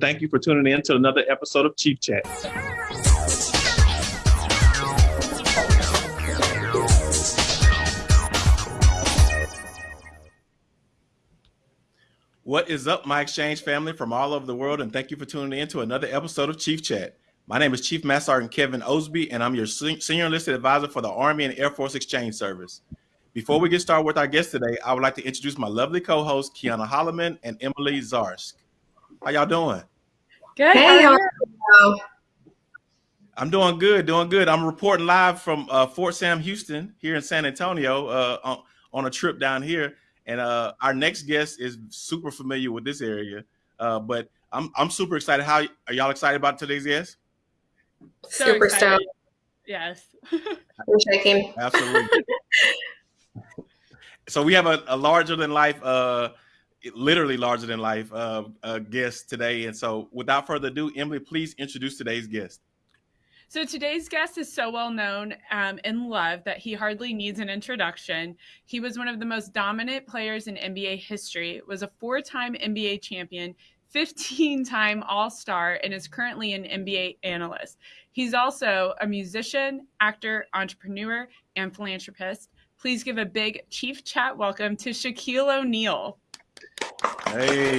Thank you for tuning in to another episode of Chief Chat. What is up, my exchange family from all over the world, and thank you for tuning in to another episode of Chief Chat. My name is Chief Master Sergeant Kevin Osby, and I'm your senior enlisted advisor for the Army and Air Force Exchange Service. Before we get started with our guest today, I would like to introduce my lovely co-hosts, Kiana Holloman and Emily Zarsk. How y'all doing? Good. Hey, how I'm doing good, doing good. I'm reporting live from uh, Fort Sam Houston here in San Antonio uh, on, on, a trip down here. And uh, our next guest is super familiar with this area. Uh, but I'm I'm super excited. How are y'all excited about today's guest? So super stoked. Yes. I'm shaking. Absolutely. so we have a, a larger than life literally larger than life uh, uh, guest today. And so, without further ado, Emily, please introduce today's guest. So today's guest is so well known um, and loved that he hardly needs an introduction. He was one of the most dominant players in NBA history, was a four-time NBA champion, 15-time All-Star, and is currently an NBA analyst. He's also a musician, actor, entrepreneur, and philanthropist. Please give a big Chief Chat welcome to Shaquille O'Neal. Hey.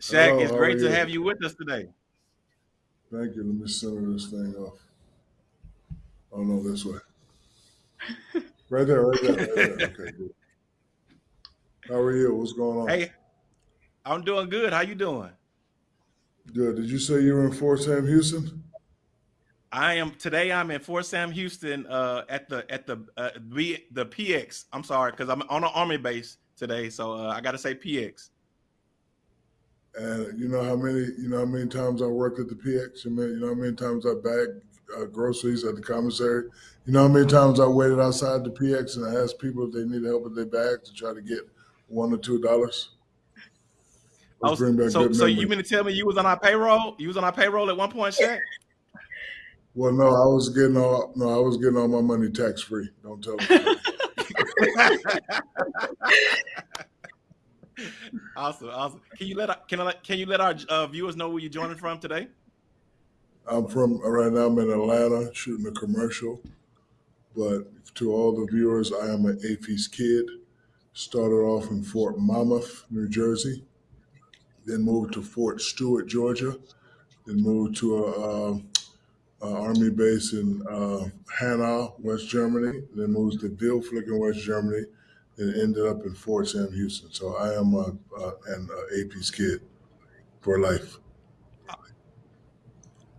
Shaq, Hello, it's great to have you with us today. Thank you. Let me center this thing off. Oh no, this way. right there, right there, right there. Okay, good. How are you? What's going on? Hey, I'm doing good. How you doing? Good. Did you say you were in Fort Sam Houston? I am today. I'm in Fort Sam Houston uh, at the at the uh, the PX. I'm sorry because I'm on an army base today, so uh, I got to say PX. And you know how many you know how many times I worked at the PX. You know how many times I bagged uh, groceries at the commissary. You know how many times I waited outside the PX and I asked people if they needed help with their bags to try to get one or two dollars. Oh, so, so you mean to tell me you was on our payroll? You was on our payroll at one point, Shaq? Well, no, I was getting all no, I was getting all my money tax free. Don't tell me. awesome, awesome. Can you let can I can you let our uh, viewers know where you're joining from today? I'm from right now. I'm in Atlanta shooting a commercial, but to all the viewers, I am an AAFES kid. Started off in Fort Monmouth, New Jersey, then moved to Fort Stewart, Georgia, then moved to a, uh, uh, Army base in uh, Hanau, West Germany, then moved to Wildflecken, West Germany, and ended up in Fort Sam Houston. So I am a, an AAFES kid for life.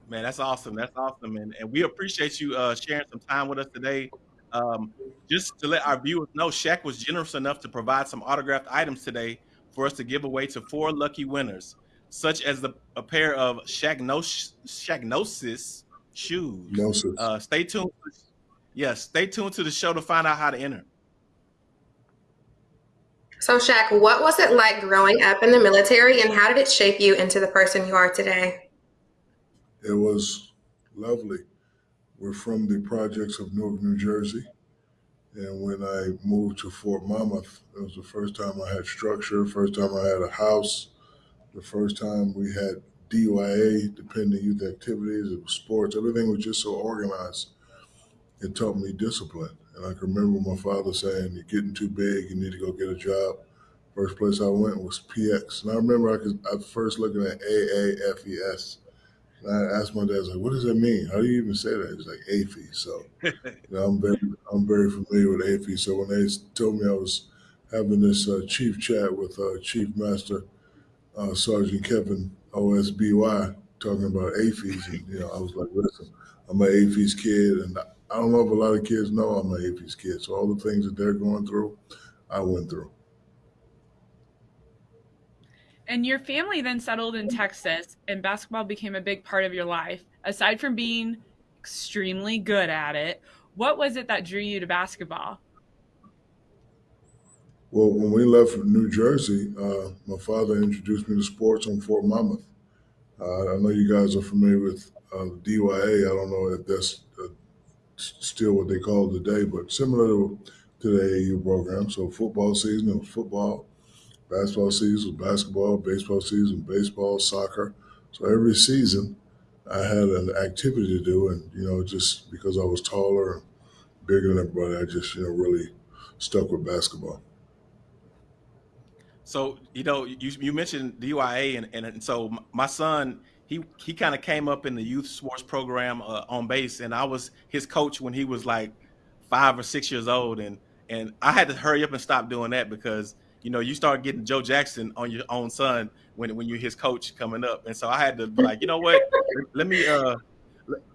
Man, that's awesome. That's awesome, and and we appreciate you uh, sharing some time with us today. Um, just to let our viewers know, Shaq was generous enough to provide some autographed items today for us to give away to four lucky winners, such as the, a pair of Shaqnosis, Shaqnosis shoes. No, sir. Uh, stay tuned. Yes, stay tuned to the show to find out how to enter. So, Shaq, what was it like growing up in the military and how did it shape you into the person you are today? It was lovely. We're from the projects of Newark, New Jersey. And when I moved to Fort Monmouth, it was the first time I had structure, first time I had a house, the first time we had DYA, dependent youth activities, it was sports, everything was just so organized. It taught me discipline. And I can remember my father saying, You're getting too big, you need to go get a job. First place I went was PX. And I remember I, I first looking at AAFES. And I asked my dad, I was like, what does that mean? How do you even say that? He's like, AFE. So you know, I'm very I'm very familiar with AFE. So when they told me I was having this uh, chief chat with uh, Chief Master uh, Sergeant Kevin OSBY talking about AAFES. And, you know, I was like, listen, I'm an AAFES kid. And I don't know if a lot of kids know I'm an AAFES kid. So all the things that they're going through, I went through. And your family then settled in Texas, and basketball became a big part of your life. Aside from being extremely good at it, what was it that drew you to basketball? Well, when we left New Jersey, uh, my father introduced me to sports on Fort Monmouth. Uh, I know you guys are familiar with uh, DYA. I don't know if that's uh, still what they call it today, but similar to to the AAU program. So football season it was football, basketball season was basketball, baseball season baseball, soccer. So every season I had an activity to do, and you know, just because I was taller and bigger than everybody, I just you know really stuck with basketball. So you know, you you mentioned DYA, and, and, and so my son, he he kind of came up in the youth sports program uh, on base, and I was his coach when he was like five or six years old, and and I had to hurry up and stop doing that because you know you start getting Joe Jackson on your own son when when you're his coach coming up, and so I had to be like, you know what, let me uh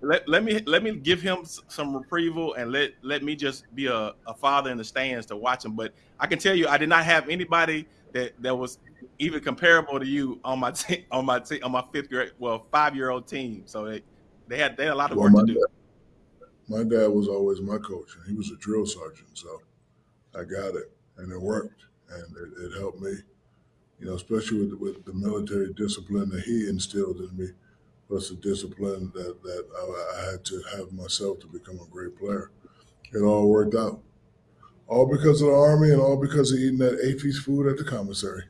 let, let me let me give him some reprieval and let let me just be a, a father in the stands to watch him. But I can tell you, I did not have anybody that that was even comparable to you on my team on my team on my fifth grade well five year old team. So they they had they had a lot of well, work to do. Dad, my dad was always my coach, and he was a drill sergeant, so I got it, and it worked, and it, it helped me. You know, especially with with the military discipline that he instilled in me, plus the discipline that that I, I had to have myself to become a great player. It all worked out. All because of the army and all because of eating that AAFES food at the commissary.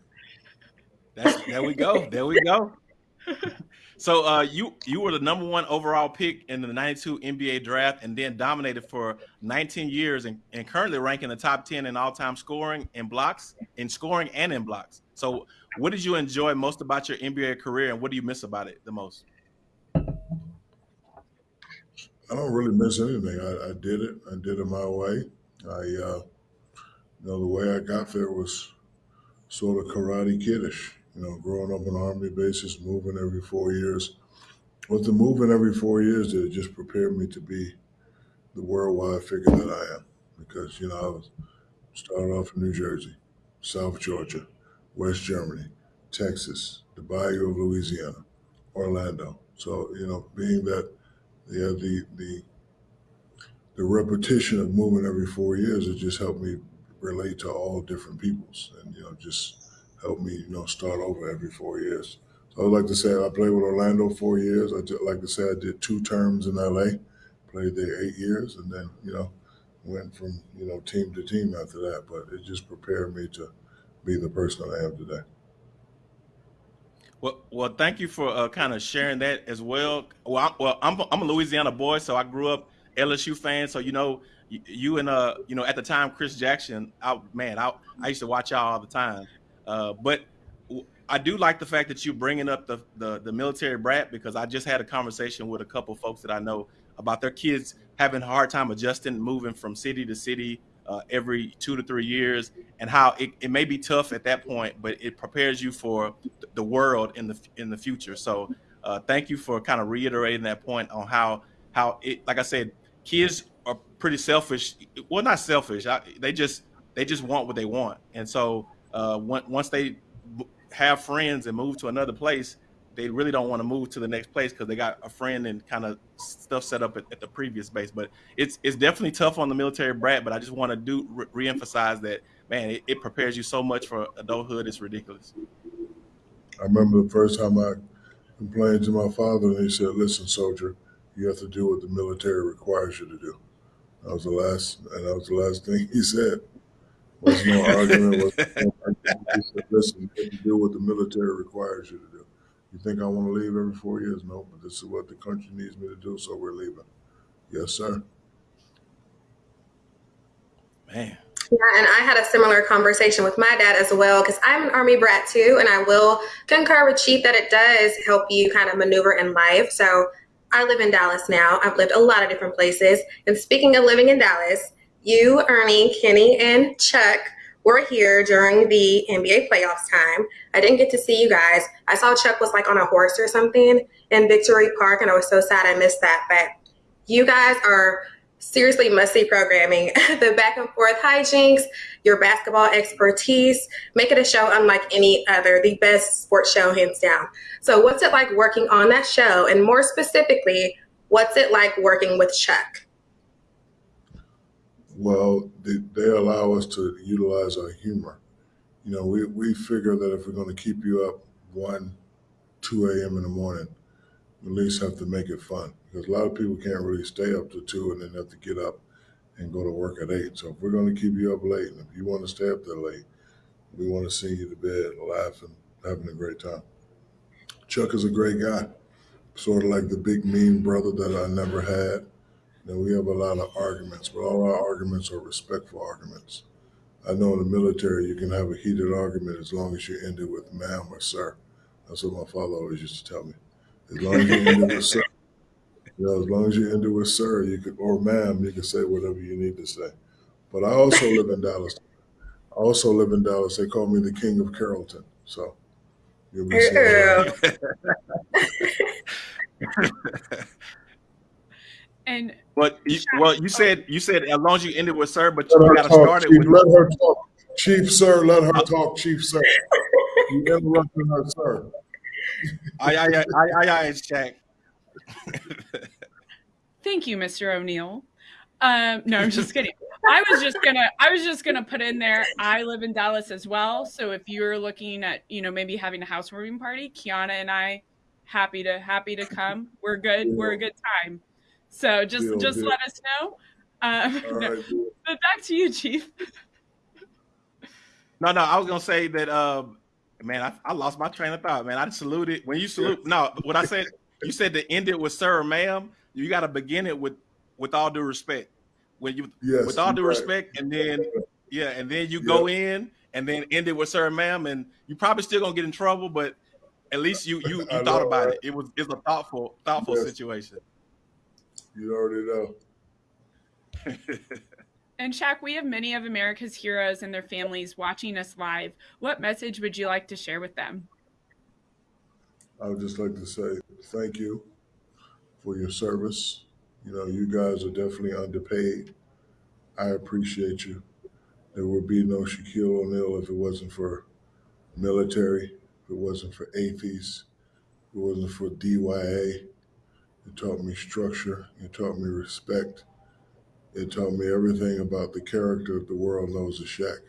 That's, there we go. There we go. so uh, you you were the number one overall pick in the 92 NBA draft and then dominated for 19 years and, and currently ranking the top 10 in all-time scoring in blocks, in scoring and in blocks. So what did you enjoy most about your NBA career and what do you miss about it the most? I don't really miss anything. I, I did it. I did it my way. I, uh, you know, the way I got there was sort of karate kiddish. You know, growing up on army bases, moving every four years. With the moving every four years, it just prepared me to be the worldwide figure that I am. Because you know, I was started off in New Jersey, South Georgia, West Germany, Texas, the Bayou of Louisiana, Orlando. So you know, being that yeah, the the the repetition of moving every four years, it just helped me relate to all different peoples and, you know, just help me, you know, start over every four years. So I would like to say I played with Orlando four years. I like to say I did two terms in LA, played there eight years, and then, you know, went from, you know, team to team after that. But it just prepared me to be the person I am today. Well, well, thank you for uh, kind of sharing that as well. Well, I'm, well, I'm, I'm a Louisiana boy, so I grew up LSU fan, so you know you, and uh you know at the time Chris Jackson, I man, I I used to watch y'all all the time. Uh, but I do like the fact that you're bringing up the, the the military brat because I just had a conversation with a couple folks that I know about their kids having a hard time adjusting, moving from city to city uh, every two to three years, and how it, it may be tough at that point, but it prepares you for the world in the in the future. So, uh, thank you for kind of reiterating that point on how how it, like I said, kids are pretty selfish. Well, not selfish. I, they just they just want what they want, and so uh, once they have friends and move to another place, they really don't want to move to the next place because they got a friend and kind of stuff set up at, at, the previous base. But it's it's definitely tough on the military brat. But I just want to do re- reemphasize that man, it, it prepares you so much for adulthood. It's ridiculous. I remember the first time I complained to my father, and he said, "Listen, soldier." You have to do what the military requires you to do. That was the last, and that was the last thing he said. Was no argument. Was no argument. He said, "Listen, you have to do what the military requires you to do. You think I want to leave every four years? No, but this is what the country needs me to do, so we're leaving." Yes, sir. Man. Yeah, and I had a similar conversation with my dad as well because I'm an Army brat too, and I will concur with Chief that it does help you kind of maneuver in life. So I live in Dallas now. I've lived a lot of different places. And speaking of living in Dallas, you, Ernie, Kenny, and Chuck were here during the NBA playoffs time. I didn't get to see you guys. I saw Chuck was like on a horse or something in Victory Park, and I was so sad I missed that. But you guys are seriously must see programming. the back and forth hijinks, your basketball expertise, make it a show unlike any other, the best sports show, hands down. So, what's it like working on that show? And more specifically, what's it like working with Chuck? Well, they, they allow us to utilize our humor. You know, we, we figure that if we're going to keep you up 1, 2 a.m. in the morning, we at least have to make it fun because a lot of people can't really stay up to two and then have to get up and go to work at eight. So if we're going to keep you up late, and if you want to stay up there late, we want to see you to bed, laughing, having a great time. Chuck is a great guy, sort of like the big mean brother that I never had. You know, we have a lot of arguments, but all our arguments are respectful arguments. I know in the military you can have a heated argument as long as you end it with ma'am or sir. That's what my father always used to tell me. As long as you end it with sir, you know, as long as you end it with sir, you could or ma'am, you can say whatever you need to say. But I also live in Dallas. I also live in Dallas. They call me the king of Carrollton. So you'll be seeing Ooh. And But you, well, you said you said as long as you ended with sir, but you Let her got to start it Chief. with Let her talk. Chief, sir, let her talk, Chief, sir. You interrupting her, sir. aye aye aye aye aye, aye Shaq. thank you, Mr. O'Neal. Um, no, I'm just kidding. I was just gonna I was just gonna put in there. I live in Dallas as well. So if you're looking at, you know, maybe having a housewarming party, Kiana and I happy to happy to come. We're good. We're a good time. So just Deal, just deal. let us know. Um, no, right, but back to you, Chief. No, no, I was gonna say that. Um, man, I, I lost my train of thought. Man, I saluted when you salute. No, what I said, you said to end it with sir or ma'am. You got to begin it with with all due respect. When you Yes, with all due right. respect, and then yeah, and then you go in and then end it with sir and ma'am, and you probably still gonna get in trouble, but at least you you, you thought know, about right? it. It was it's a thoughtful thoughtful Yes. situation. You already know. And Shaq, we have many of America's heroes and their families watching us live. What message would you like to share with them? I would just like to say thank you for your service. You know, you guys are definitely underpaid. I appreciate you. There would be no Shaquille O'Neal if it wasn't for military, if it wasn't for AAFES, if it wasn't for DYA. It taught me structure. It taught me respect. It taught me everything about the character that the world knows as Shaq.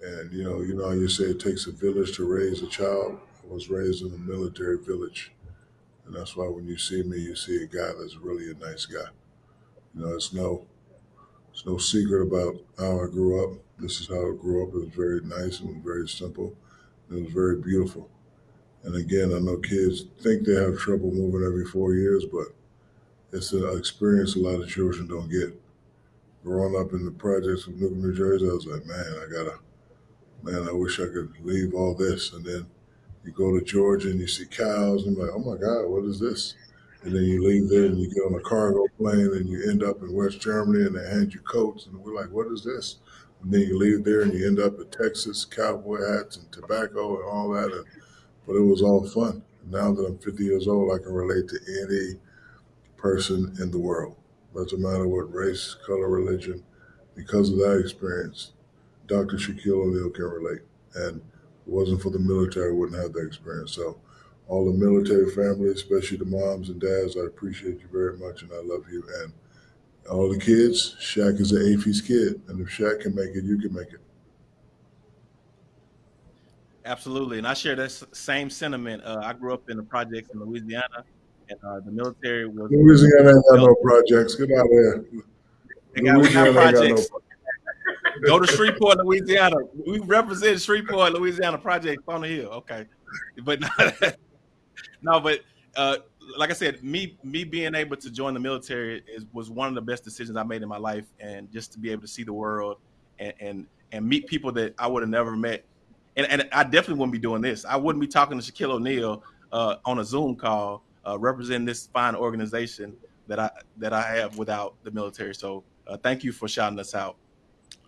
And you know, you know how you say it takes a village to raise a child. I was raised in a military village, and that's why when you see me, you see a guy that's really a nice guy. You know, it's no, it's no secret about how I grew up. This is how I grew up. It was very nice and very simple. It was very beautiful. And again, I know kids think they have trouble moving every four years, but it's an experience a lot of children don't get. Growing up in the projects of Newark, New Jersey, I was like, man, I gotta, man, I wish I could leave all this. And then you go to Georgia and you see cows, and you're like, oh my God, what is this? And then you leave there and you get on a cargo plane and you end up in West Germany and they hand you coats, and we're like, what is this? And then you leave there and you end up in Texas, cowboy hats and tobacco and all that. And, but it was all fun. Now that I'm 50 years old, I can relate to any person in the world. Doesn't matter what race, color, religion. Because of that experience, Dr. Shaquille O'Neal can relate. And it wasn't for the military, I wouldn't have that experience. So, all the military family, especially the moms and dads, I appreciate you very much and I love you. And all the kids, Shaq is an AAFES kid. And if Shaq can make it, you can make it. Absolutely, and I share that same sentiment. Uh, I grew up in the projects in Louisiana, and uh, the military was Louisiana ain't got no projects. Get out of here. They got, Louisiana got ain't got no projects. Go to Shreveport, Louisiana. We represent Shreveport, Louisiana projects on the hill. Okay, but no, no but uh, like I said, me me being able to join the military is was one of the best decisions I made in my life, and just to be able to see the world and and, and meet people that I would have never met, and, and I definitely wouldn't be doing this. I wouldn't be talking to Shaquille O'Neal uh, on a Zoom call, uh, representing this fine organization that I that I have without the military. So uh, thank you for shouting us out.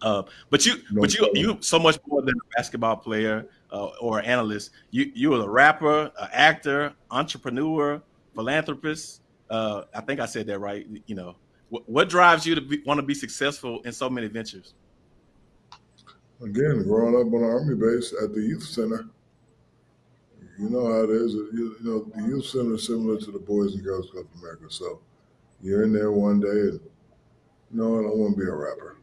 Uh, but you, No but you, you so much more than a basketball player uh, or analyst. You, you are a rapper, an actor, entrepreneur, philanthropist. Uh, I think I said that right. You know, what, what drives you to want to be successful in so many ventures? Again, growing up on an army base at the youth center, you know how it is. You, know, the youth center is similar to the Boys and Girls Club of America. So you're in there one day and, you know, I don't want to be a rapper.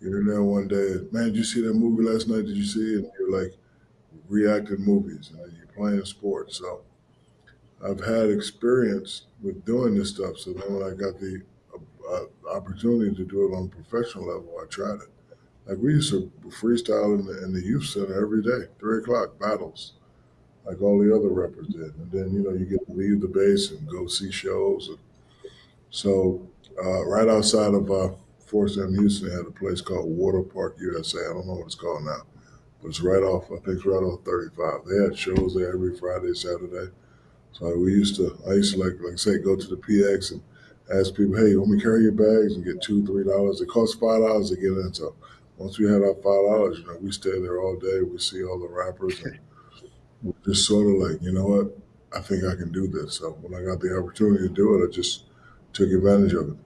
You're in there one day, and, man, did you see that movie last night? Did you see it? And you're like reacting movies and you're playing sports. So I've had experience with doing this stuff. So then when I got the uh, opportunity to do it on a professional level, I tried it. Like we used to freestyle in the, in the youth center every day, three o'clock battles, like all the other rappers did. And then you know you get to leave the base and go see shows. And so uh, right outside of uh, Fort Sam Houston, had a place called Water Park USA. I don't know what it's called now, but it's right off. I think it's right off 35. They had shows there every Friday, Saturday. So we used to. I used to like like say go to the PX and ask people, hey, want me to carry your bags and get two, three dollars. It costs five dollars to get in. So once we had our five dollars, you know, we stay there all day. We see all the rappers and we're just sort of like, you know what, I think I can do this. So when I got the opportunity to do it, I just took advantage of it.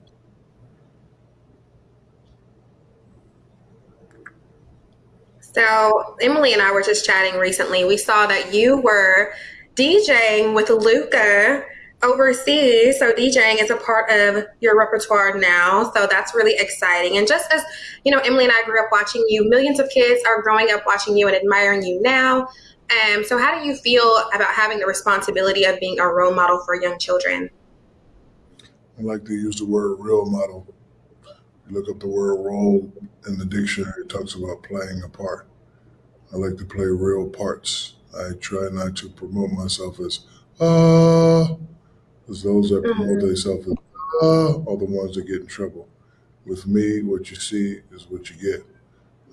So Emily and I were just chatting recently. We saw that you were DJing with Luka overseas. So DJing is a part of your repertoire now. So that's really exciting. And just as, you know, Emily and I grew up watching you, millions of kids are growing up watching you and admiring you now. Um, so how do you feel about having the responsibility of being a role model for young children? I like to use the word role model. You look up the word role in the dictionary, it talks about playing a part. I like to play real parts. I try not to promote myself as, uh, because those that promote mm-hmm. themselves as, uh, are the ones that get in trouble. With me, what you see is what you get.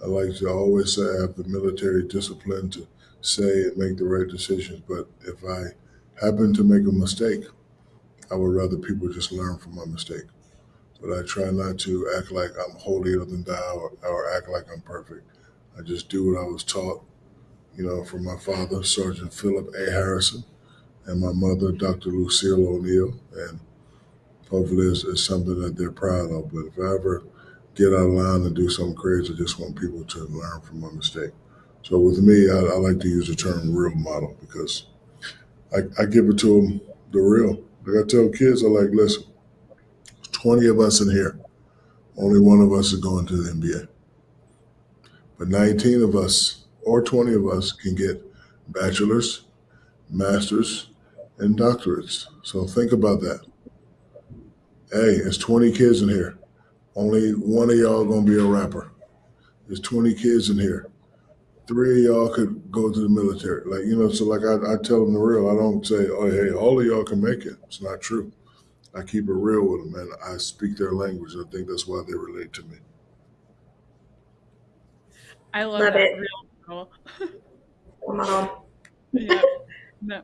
I like to always say I have the military discipline to say and make the right decisions. But if I happen to make a mistake, I would rather people just learn from my mistake. But I try not to act like I'm holier than thou or, or act like I'm perfect. I just do what I was taught, you know, from my father, Sergeant Philip A. Harrison, and my mother, Dr. Lucille O'Neal. And hopefully it's, it's something that they're proud of. But if I ever get out of line and do something crazy, I just want people to learn from my mistake. So with me, I, I like to use the term real model because I, I give it to them the real. Like I tell kids, I like, listen, 20 of us in here. Only one of us is going to the NBA. But 19 of us or 20 of us can get bachelor's, master's, and doctorates. So think about that. Hey, it's 20 kids in here. Only one of y'all gonna be a rapper. There's 20 kids in here three of y'all could go to the military. Like, you know, so like I, I tell them the real. I don't say, oh, hey, all of y'all can make it. It's not true. I keep it real with them and I speak their language. I think that's why they relate to me. I love, love that it. real model. yeah. No.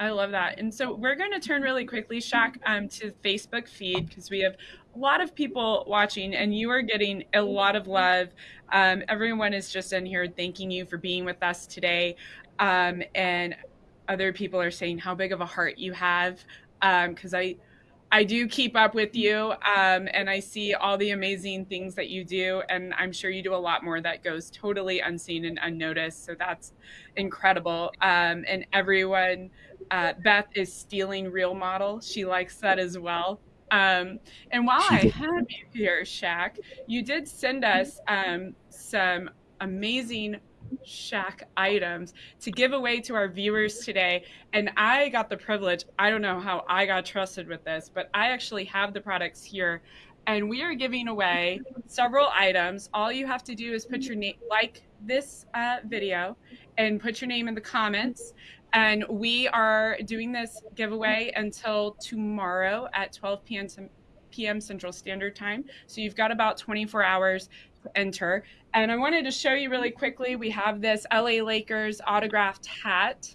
I love that. And so we're going to turn really quickly, Shaq, um, to Facebook feed because we have a lot of people watching and you are getting a lot of love. Um, everyone is just in here thanking you for being with us today. Um, and other people are saying how big of a heart you have. Because um, I, I do keep up with you um, and I see all the amazing things that you do. And I'm sure you do a lot more that goes totally unseen and unnoticed. So that's incredible. Um, and everyone, uh, Beth is stealing real model. She likes that as well. Um, and while I have you here, Shaq, you did send us um, some amazing Shaq items to give away to our viewers today. And I got the privilege, I don't know how I got trusted with this, but I actually have the products here. And we are giving away several items. All you have to do is put your name, like this uh, video, and put your name in the comments. And we are doing this giveaway until tomorrow at 12 p.m. p.m. Central Standard Time. So you've got about 24 hours to enter. And I wanted to show you really quickly. We have this LA Lakers autographed hat,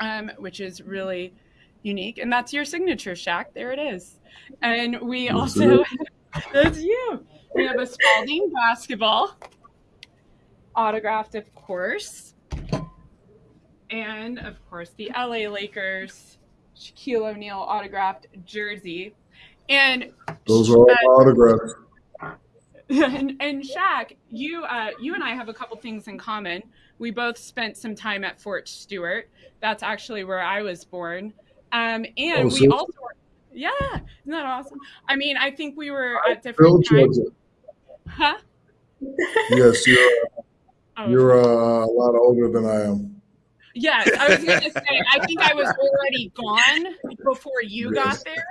um, which is really unique. And that's your signature, Shaq. There it is. And we also, that's you. We have a Spalding basketball, autographed, of course and of course the LA Lakers Shaquille O'Neal autographed jersey. And those are all autographs. And, and Shaq, you uh, you and I have a couple things in common. We both spent some time at Fort Stewart. That's actually where I was born. Um, and oh, so we also, yeah, isn't that awesome? I mean, I think we were at different times. Huh? Yes, you're. Oh, you're uh, a lot older than I am. Yes, I was going to say, I think I was already gone before you yes. got there.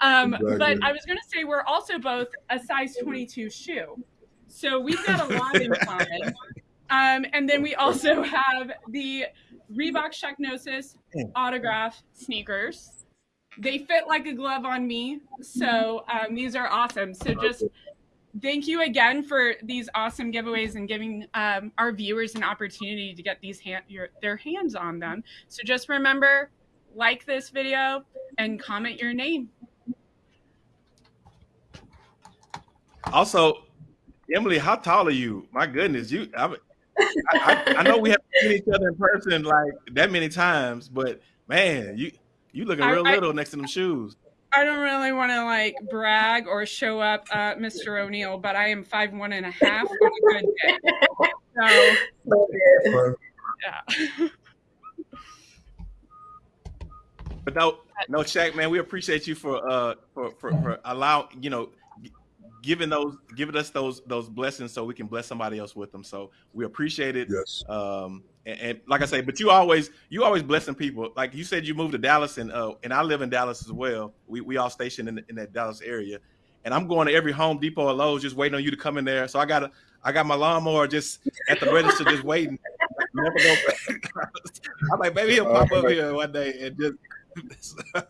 Um, exactly. But I was going to say we're also both a size 22 shoe. So we've got a lot in common. Um, and then we also have the Reebok Shaqnosis autograph sneakers. They fit like a glove on me. So um, these are awesome. So just thank you again for these awesome giveaways and giving um, our viewers an opportunity to get these hand, your, their hands on them. So just remember, like this video and comment your name. Also, Emily, how tall are you? My goodness, you. I, I, I know we have seen each other in person like that many times, but man, you you looking real I, little next to them shoes. I don't really want to like brag or show up, uh, Mr. O'Neal, but I am five one and a half on a good day. So, yeah. but no, no, Shaq, man, we appreciate you for uh for for, for allow you know giving those giving us those those blessings so we can bless somebody else with them. So we appreciate it. Yes. Um, and, and, like I say, but you always you always blessing people. Like you said, you moved to Dallas, and uh, and I live in Dallas as well. We we all stationed in, in that Dallas area, and I'm going to every Home Depot or Lowe's just waiting on you to come in there. So I got a I got my lawnmower just at the register, just waiting. Never go. I'm like, maybe he'll pop up here one day and just.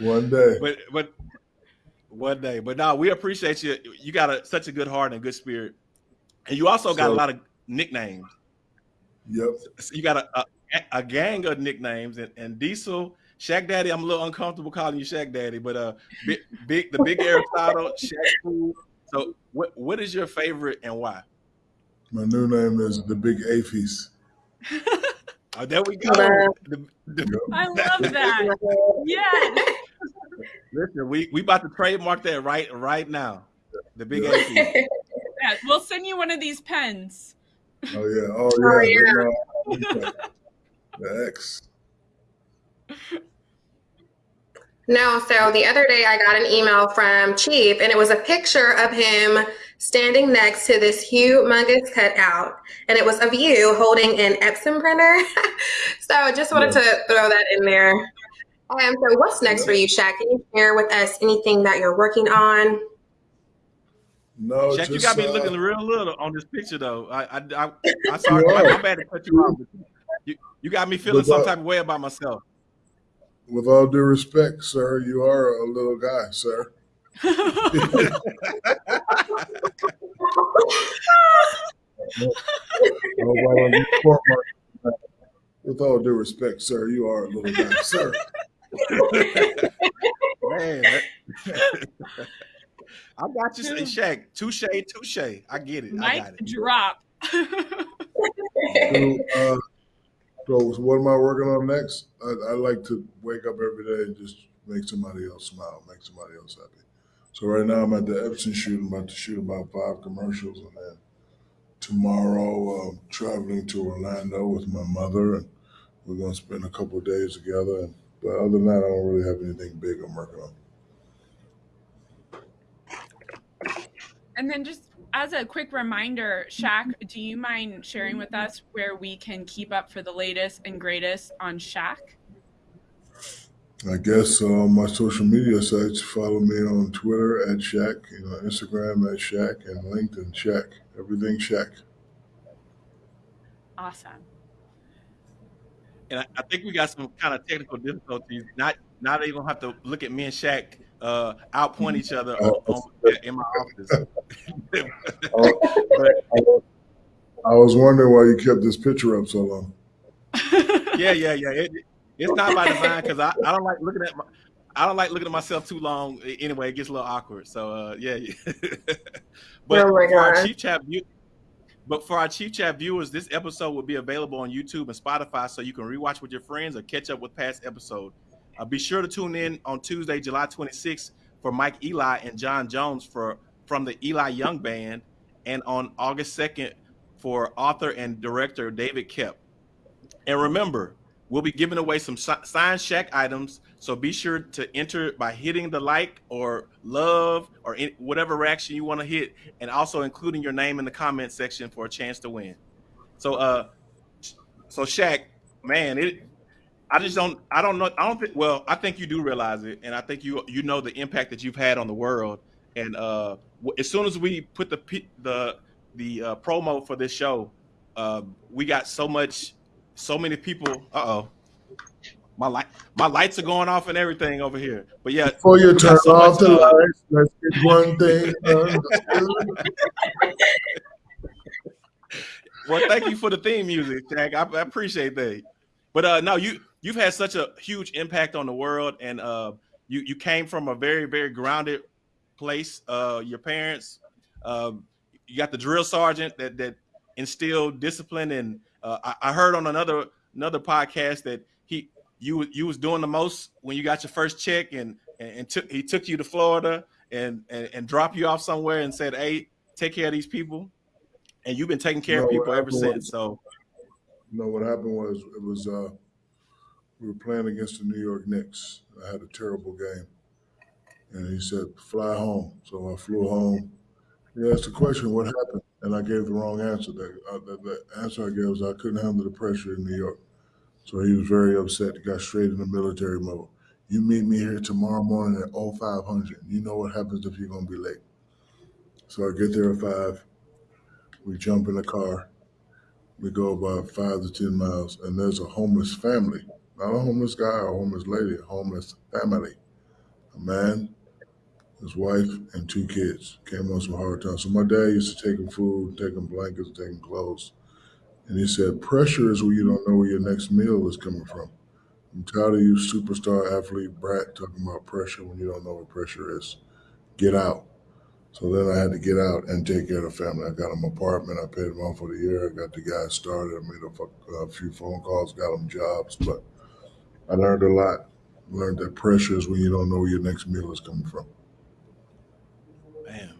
one day. But but one day. But now we appreciate you. You got a, such a good heart and good spirit, and you also got so, a lot of nicknames. Yep. So you got a, a, a, gang of nicknames, and, and Diesel, Shaq Daddy. I'm a little uncomfortable calling you Shaq Daddy, but uh, big, big the big Aristotle, Shaq. So what what is your favorite and why? My new name is the Big Aphies. oh, there we go. The, the, I love that. yes. Listen, we we about to trademark that right right now. The big yeah. yeah, we'll send you one of these pens. Oh yeah, oh yeah, oh, yeah. the X. No, so the other day I got an email from Chief, and it was a picture of him standing next to this humongous cutout, and it was of you holding an Epson printer. so I just wanted yeah. to throw that in there. Um, so what's next for you, Shaq? Can you share with us anything that you're working on? No, Shaq, just, you got me uh, looking real little on this picture, though. I, I, I, I sorry, I, am bad to cut you off. You, you got me feeling some type of way about myself. With all due respect, sir, you are a little guy, sir. With all due respect, sir, you are a little guy, sir. Man, I got you, Shaq. Touche, touche. I get it. Mic I got it. drop. so, uh, so, what am I working on next? I, I, like to wake up every day and just make somebody else smile, make somebody else happy. So right now I'm at the Epson shoot. I'm about to shoot about five commercials, and then tomorrow I'm traveling to Orlando with my mother, and we're going to spend a couple days together. And but other than that, I don't really have anything big I'm working on. And then just as a quick reminder, Shaq, do you mind sharing with us where we can keep up for the latest and greatest on Shaq? I guess uh, my social media sites follow me on Twitter at Shaq, you know, Instagram at Shaq, and LinkedIn Shaq. Everything Shaq. Awesome and I, I, think we got some kind of technical difficulties. Not now they gonna have to look at me and Shaq uh, outpoint each other on, on, in my office. but, I was wondering why you kept this picture up so long. yeah, yeah, yeah. It, it's not by design because I, I don't like looking at my I don't like looking at myself too long. Anyway, it gets a little awkward. So uh, yeah, yeah. but oh for our chief chat but for our Chief Chat viewers, this episode will be available on YouTube and Spotify, so you can rewatch with your friends or catch up with past episodes. Uh, be sure to tune in on Tuesday, July 26th, for Mike Eli and Jon Jones for from the Eli Young Band, and on August 2nd for author and director David Kep. And remember, we'll be giving away some signed Shaq items so be sure to enter by hitting the like or love or whatever reaction you want to hit, and also including your name in the comment section for a chance to win. So, uh, so Shaq, man, it I just don't. I don't know. I don't think. Well, I think you do realize it, and I think you you know the impact that you've had on the world. And uh, as soon as we put the the the uh, promo for this show, uh, we got so much, so many people. Uh oh, my light, my lights are going off and everything over here. But yeah, before you turn so off the lights, let's get one thing. well, thank you for the theme music, Shaq. I, I appreciate that. But uh, no, you you've had such a huge impact on the world, and uh, you you came from a very very grounded place. Uh, your parents, uh, you got the drill sergeant that that instilled discipline, and uh, I, I heard on another another podcast that he you you was doing the most when you got your first check, and and, and took he took you to Florida and, and and dropped you off somewhere and said, "Hey, take care of these people," and you've been taking care no, of people ever since. So no, what happened was it was uh, we were playing against the New York Knicks. I had a terrible game, and he said, "Fly home." So I flew home. He asked the question, "What happened?" And I gave the wrong answer. That uh, the, the answer I gave was I couldn't handle the pressure in New York. So he was very upset. He got straight into military mode. You meet me here tomorrow morning at 0500. You know what happens if you're gonna be late. So I get there at five. We jump in the car we go about five to 10 miles, and there's a homeless family, not a homeless guy a homeless lady, a homeless family. A man, his wife, and two kids came on some hard times. So my dad used to take them food, take them blankets, take them clothes. And he said, pressure is when you don't know where your next meal is coming from. I'm tired of you superstar athlete brat talking about pressure when you don't know what pressure is. Get out. So then I had to get out and take care of the family. I got them apartment. I paid them off for the year. I got the guys started. I made a, a few phone calls, got them jobs. But I learned a lot. Learned that pressure is when you don't know where your next meal is coming from. Man,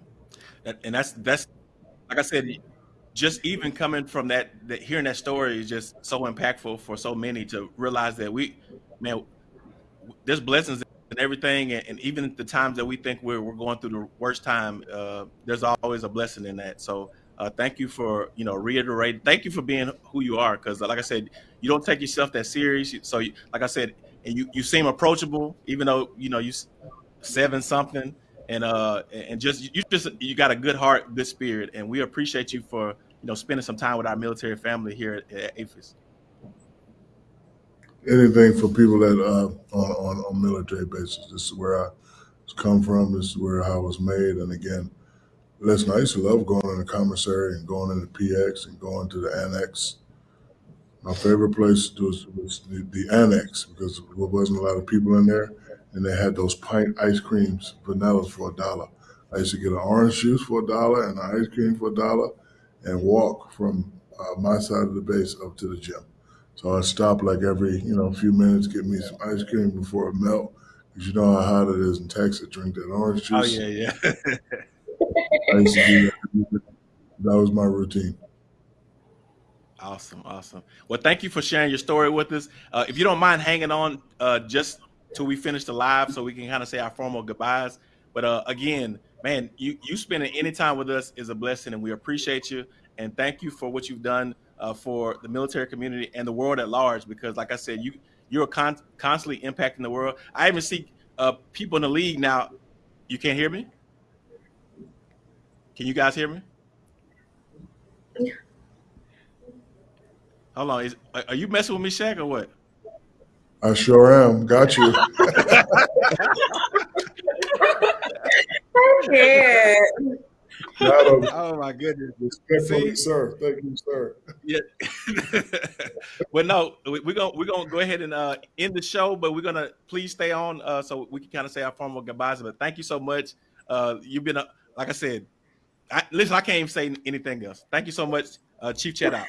and that's that's like I said, just even coming from that, that hearing that story is just so impactful for so many to realize that we, man, there's blessings and everything, and, and, even the times that we think we're, we're going through the worst time, uh, there's always a blessing in that. So uh, thank you for you know reiterating. Thank you for being who you are, because like I said, you don't take yourself that serious. So you, like I said, and you you seem approachable, even though you know you seven something, and uh and just you just you got a good heart, good spirit, and we appreciate you for you know spending some time with our military family here at, at AAFES anything for people that uh, on, on on military bases. This is where I come from. This is where I was made. And again, listen, I used to love going in the commissary and going into the PX and going to the annex. My favorite place was, was the, the annex because there wasn't a lot of people in there, and they had those pint ice creams, vanilla for a dollar. I used to get an orange juice for a dollar and an ice cream for a dollar, and walk from uh, my side of the base up to the gym. So I stop like every, you know, few minutes, get me some ice cream before it melt. Cause you know how hot it is in Texas. Drink that orange oh, juice. Oh yeah, yeah. I used to do that. That was my routine. Awesome, awesome. Well, thank you for sharing your story with us. Uh, if you don't mind hanging on uh, just till we finish the live, so we can kind of say our formal goodbyes. But uh, again, man, you you spending any time with us is a blessing, and we appreciate you. And thank you for what you've done uh, for the military community and the world at large. Because, like I said, you you're con- constantly impacting the world. I even see uh, people in the league now. You can't hear me. Can you guys hear me? Yeah. Hold on. Is, are you messing with me, Shaq, or what? I sure am. Got you. yeah. oh my goodness! Respectfully, sir. Thank you, sir. Yeah. well, no, we're gonna we're gonna go ahead and uh, end the show, but we're gonna please stay on uh, so we can kind of say our formal goodbyes. But thank you so much. Uh, you've been, a, like I said, I, listen. I can't even say anything else. Thank you so much, uh, Chief Chat out.